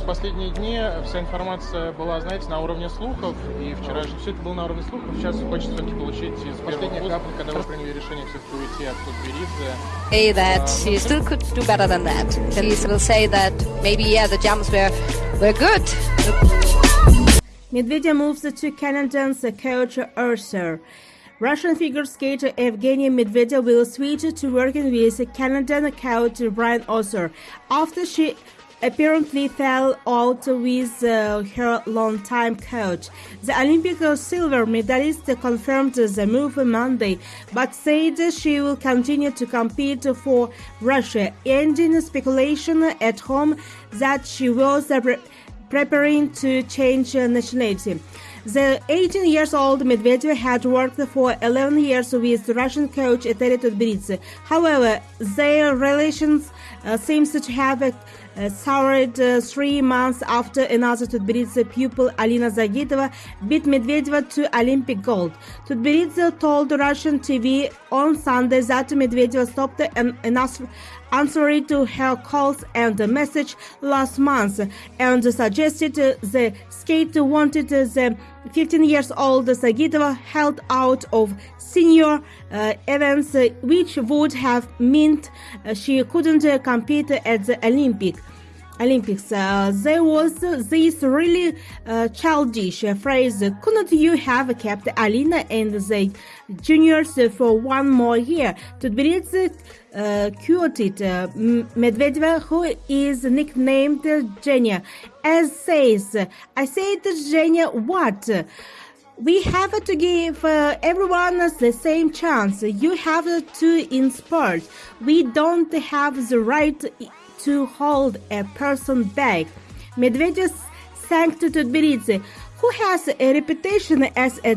последние дни вся информация была, знаете, на уровне слухов, и вчера же все это было на уровне слухов, сейчас хочется все-таки получить из последних уст, когда вы приняли решение все-таки уйти от Тутберидзе. Say that she still could do better than that. She will say that maybe, yeah, the jumps were, were good. Medvedev moves to Canadians coach Urser. Russian figure skater Evgeny Medvedev will switch to working with Canadian coach Brian Osser after she apparently fell out with uh, her longtime coach. The Olympic silver medalist confirmed the move Monday, but said she will continue to compete for Russia, ending speculation at home that she was pre- preparing to change nationality. The 18 years old Medvedev had worked for 11 years with Russian coach Eteri Tutberidze. However, their relations uh, seems to have uh, soured uh, three months after another Tutberidze pupil Alina Zagitova beat Medvedev to Olympic gold. Tudberidze told Russian TV on Sunday that Medvedev stopped an, an answering to her calls and message last month and suggested the skater wanted the 15 years old Zagitova held out of senior uh, events, uh, which would have meant uh, she couldn't uh, compete at the Olympic. Olympics. Uh, there was this really uh, childish phrase, couldn't you have kept Alina and the juniors for one more year? Tutberidze uh, quoted uh, Medvedev, who is nicknamed Genia, as says, I said, Genia, what? We have to give uh, everyone the same chance. You have to inspire. We don't have the right to hold a person back. Medvedev thanked Tutberidze, who has a reputation as a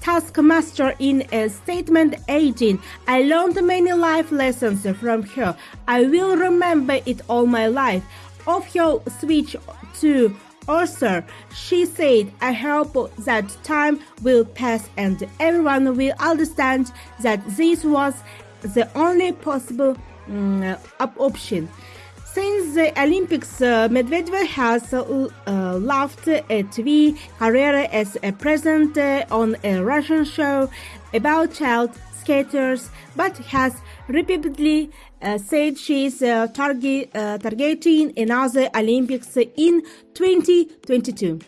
taskmaster in a statement 18. I learned many life lessons from her. I will remember it all my life. Of her switch to Orser, she said, I hope that time will pass and everyone will understand that this was the only possible um, option. Since the Olympics, uh, Medvedev has uh, left a TV career as a presenter on a Russian show about child skaters, but has repeatedly uh, said she is target, targeting another Olympics in 2022.